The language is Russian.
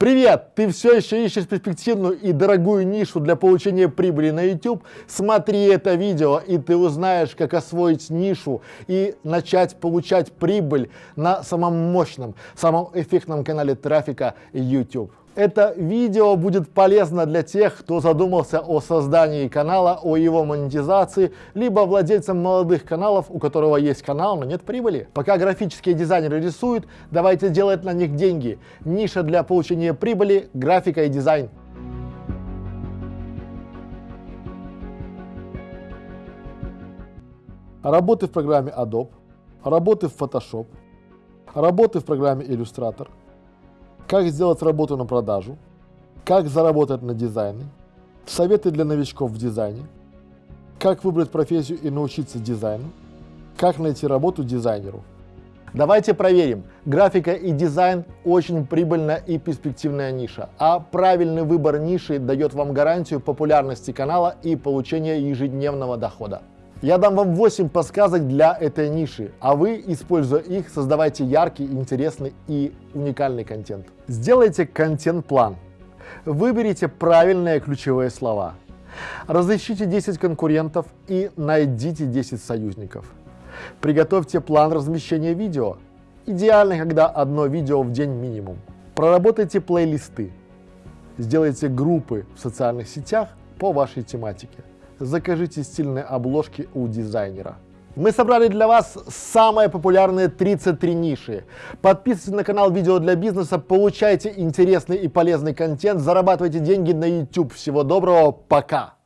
Привет! Ты все еще ищешь перспективную и дорогую нишу для получения прибыли на YouTube? Смотри это видео, и ты узнаешь, как освоить нишу и начать получать прибыль на самом мощном, самом эффектном канале трафика YouTube. Это видео будет полезно для тех, кто задумался о создании канала, о его монетизации, либо владельцам молодых каналов, у которого есть канал, но нет прибыли. Пока графические дизайнеры рисуют, давайте делать на них деньги. Ниша для получения прибыли, графика и дизайн. Работы в программе Adobe, работы в Photoshop, работы в программе Illustrator – как сделать работу на продажу, как заработать на дизайне, советы для новичков в дизайне, как выбрать профессию и научиться дизайну, как найти работу дизайнеру. Давайте проверим. Графика и дизайн очень прибыльная и перспективная ниша, а правильный выбор ниши дает вам гарантию популярности канала и получения ежедневного дохода. Я дам вам 8 подсказок для этой ниши, а вы, используя их, создавайте яркий, интересный и уникальный контент. Сделайте контент-план. Выберите правильные ключевые слова. Разыщите 10 конкурентов и найдите 10 союзников. Приготовьте план размещения видео. Идеально, когда одно видео в день минимум. Проработайте плейлисты. Сделайте группы в социальных сетях по вашей тематике закажите стильные обложки у дизайнера. Мы собрали для вас самые популярные 33 ниши. Подписывайтесь на канал Видео для бизнеса, получайте интересный и полезный контент, зарабатывайте деньги на YouTube. Всего доброго, пока!